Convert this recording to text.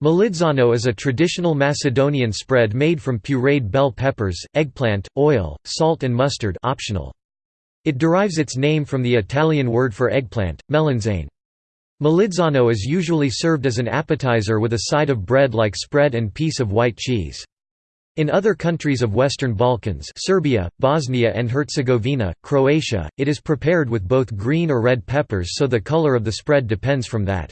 Melidzano is a traditional Macedonian spread made from pureed bell peppers, eggplant, oil, salt and mustard optional. It derives its name from the Italian word for eggplant, melanzane. Melidzano is usually served as an appetizer with a side of bread like spread and piece of white cheese. In other countries of Western Balkans Serbia, Bosnia and Herzegovina, Croatia, it is prepared with both green or red peppers so the color of the spread depends from that.